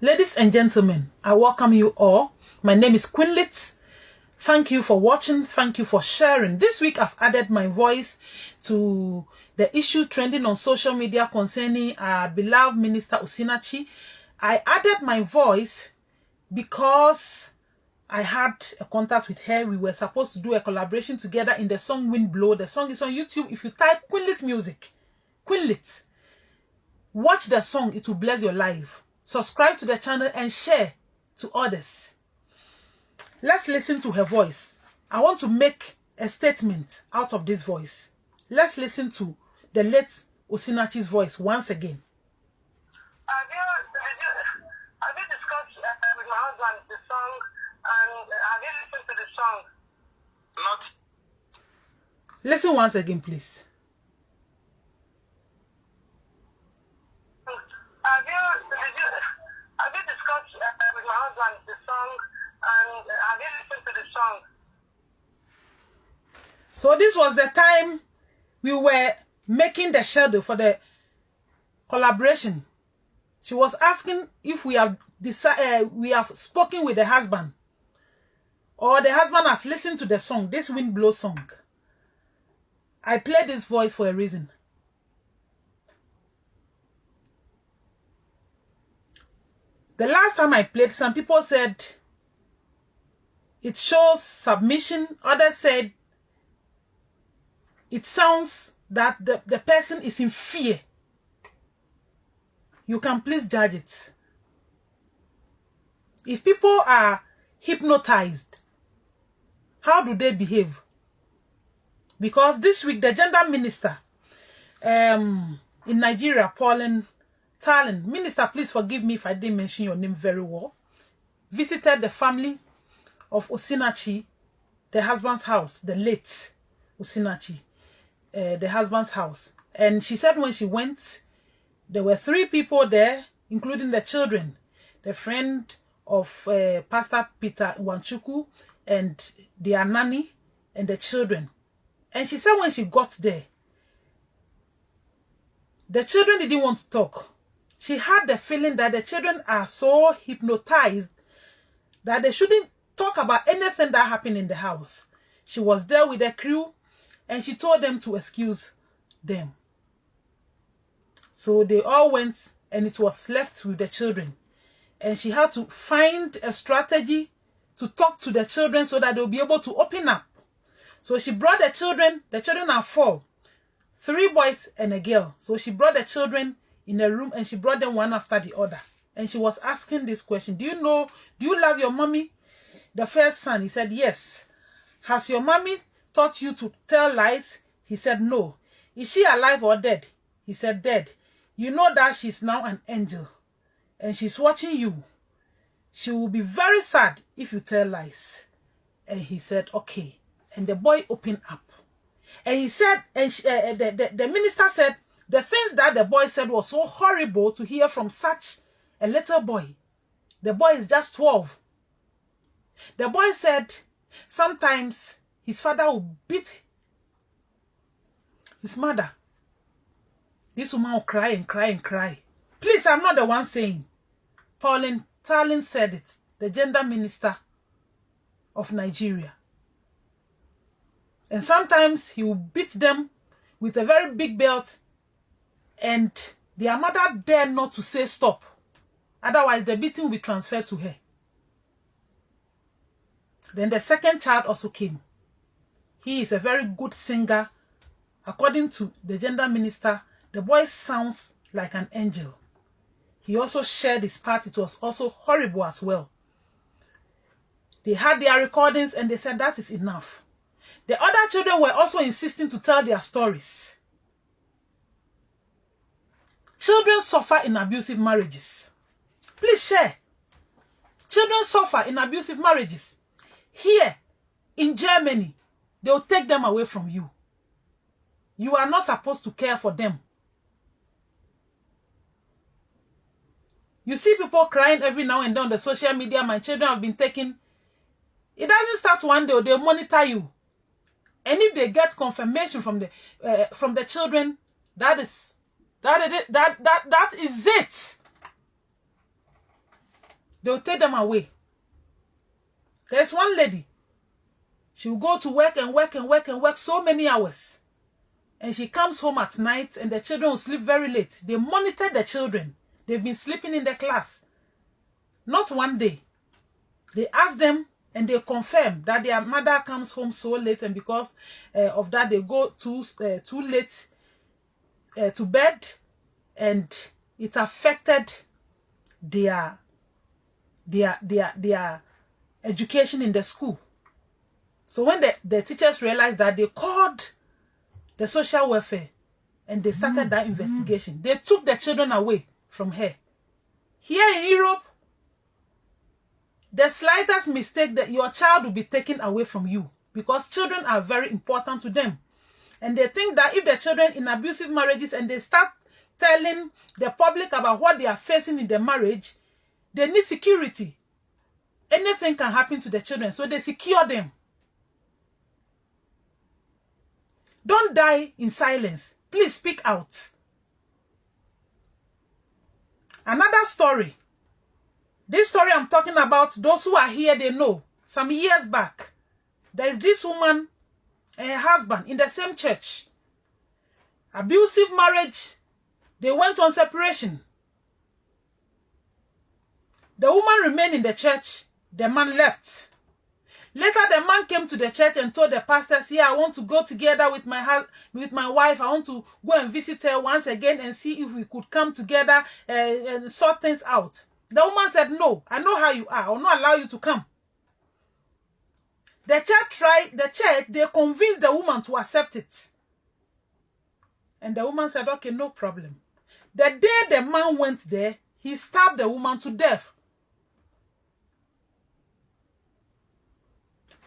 Ladies and gentlemen, I welcome you all. My name is Quinlit. Thank you for watching. Thank you for sharing. This week I've added my voice to the issue trending on social media concerning our beloved minister Osinachi. I added my voice because I had a contact with her. We were supposed to do a collaboration together in the song Wind Blow. The song is on YouTube. If you type Quinlit Music, Quinlit, watch the song. It will bless your life. Subscribe to the channel and share to others. Let's listen to her voice. I want to make a statement out of this voice. Let's listen to the late Osinachi's voice once again. Have you, have you, have you discussed uh, with my husband the song and have you listened to the song? Not. Listen once again, please. So this was the time we were making the schedule for the collaboration. She was asking if we have decided uh, we have spoken with the husband or the husband has listened to the song, this wind blow song. I played this voice for a reason. The last time I played, some people said it shows submission. Others said it sounds that the, the person is in fear. You can please judge it. If people are hypnotized, how do they behave? Because this week, the gender minister um, in Nigeria, Pauline Tallen, minister, please forgive me if I didn't mention your name very well, visited the family of Osinachi, the husband's house, the late Osinachi, uh, the husband's house. And she said when she went, there were three people there, including the children, the friend of uh, Pastor Peter Nwachukwu and their nanny and the children. And she said when she got there, the children didn't want to talk. She had the feeling that the children are so hypnotized that they shouldn't talk about anything that happened in the house. She was there with the crew and she told them to excuse them. So they all went and it was left with the children. And she had to find a strategy to talk to the children so that they'll be able to open up. So she brought the children, the children are four, three boys and a girl. So she brought the children in a room and she brought them one after the other. And she was asking this question, do you know, do you love your mommy? The first son, he said, yes. Has your mommy taught you to tell lies? He said, no. Is she alive or dead? He said, dead. You know that she's now an angel and she's watching you. She will be very sad if you tell lies. And he said, okay. And the boy opened up. And he said, and she, uh, the, the, the minister said, the things that the boy said was so horrible to hear from such a little boy. The boy is just 12. The boy said sometimes his father will beat his mother. This woman will cry and cry and cry. Please, I'm not the one saying. Pauline Talin said it, the gender minister of Nigeria. And sometimes he will beat them with a very big belt and their mother dare not to say stop. Otherwise, the beating will be transferred to her. Then the second child also came. He is a very good singer. According to the gender minister, the boy sounds like an angel. He also shared his part. It was also horrible as well. They had their recordings and they said that is enough. The other children were also insisting to tell their stories. Children suffer in abusive marriages. Please share. Children suffer in abusive marriages. Here in Germany, they will take them away from you. You are not supposed to care for them. You see people crying every now and then on the social media, my children have been taken. It doesn't start one day, they'll monitor you. And if they get confirmation from the uh, from the children, that is that is that that that is it. They'll take them away. There's one lady. She will go to work and work and work and work so many hours. And she comes home at night and the children will sleep very late. They monitor the children. They've been sleeping in the class. Not one day. They ask them and they confirm that their mother comes home so late and because uh, of that they go too, uh, too late uh, to bed and it affected their their their their education in the school. So when the, the teachers realized that they called the social welfare and they started mm. that investigation, they took the children away from her. Here in Europe, the slightest mistake that your child will be taken away from you because children are very important to them. And they think that if the children in abusive marriages and they start telling the public about what they are facing in the marriage, they need security. Anything can happen to the children, so they secure them. Don't die in silence. Please speak out. Another story. This story I'm talking about, those who are here, they know. Some years back, there is this woman and her husband in the same church. Abusive marriage. They went on separation. The woman remained in the church. The man left. Later, the man came to the church and told the pastors, "Yeah, I want to go together with my with my wife. I want to go and visit her once again and see if we could come together uh, and sort things out." The woman said, "No, I know how you are. I will not allow you to come." The church tried. The church they convinced the woman to accept it, and the woman said, "Okay, no problem." The day the man went there, he stabbed the woman to death.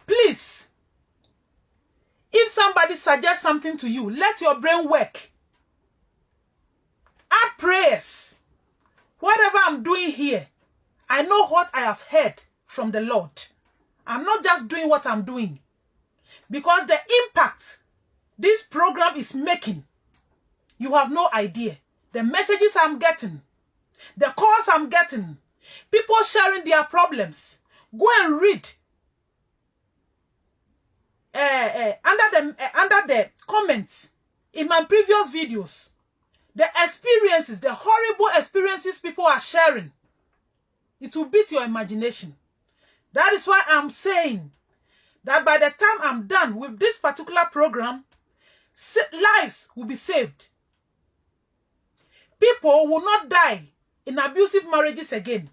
Please, if somebody suggests something to you, let your brain work. Add prayers. Whatever I'm doing here, I know what I have heard from the Lord. I'm not just doing what I'm doing. Because the impact this program is making, you have no idea. The messages I'm getting, the calls I'm getting, people sharing their problems. Go and read uh, under the uh, under the comments in my previous videos the experiences the horrible experiences people are sharing it will beat your imagination. That is why i'm saying that by the time i'm done with this particular program lives will be saved. People will not die in abusive marriages again.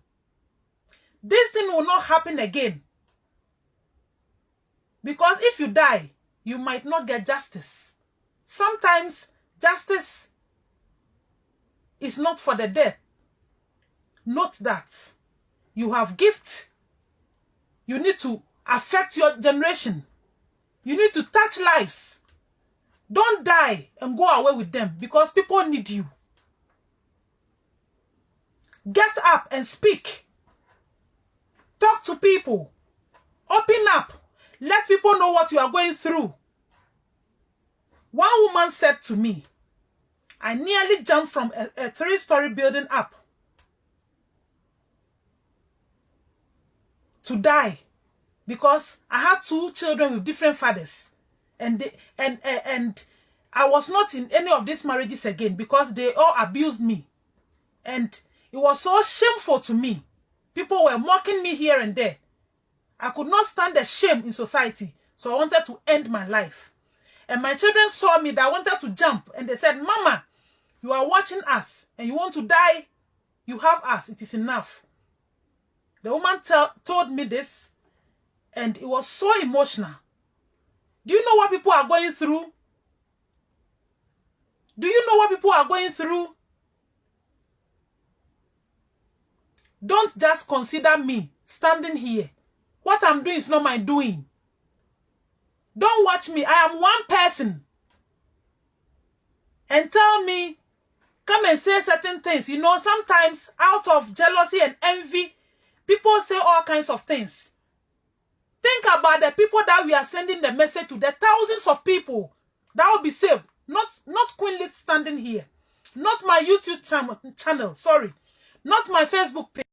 This thing will not happen again because if you die, you might not get justice. Sometimes justice is not for the dead. Note that you have gifts. You need to affect your generation. You need to touch lives. Don't die and go away with them because people need you. Get up and speak. Talk to people. Open up. Let people know what you are going through. One woman said to me, I nearly jumped from a, a three-story building up to die because I had two children with different fathers and they, and, and and I was not in any of these marriages again because they all abused me and it was so shameful to me. People were mocking me here and there. I could not stand the shame in society, so I wanted to end my life. And my children saw me that I wanted to jump, and they said, Mama, you are watching us, and you want to die? You have us. It is enough. The woman told me this, and it was so emotional. Do you know what people are going through? Do you know what people are going through? Don't just consider me standing here what I'm doing is not my doing. Don't watch me. I am one person. And tell me, come and say certain things. You know, sometimes out of jealousy and envy, people say all kinds of things. Think about the people that we are sending the message to, the thousands of people that will be saved. Not, not Queen Lit standing here. Not my YouTube channel, channel, sorry. Not my Facebook page.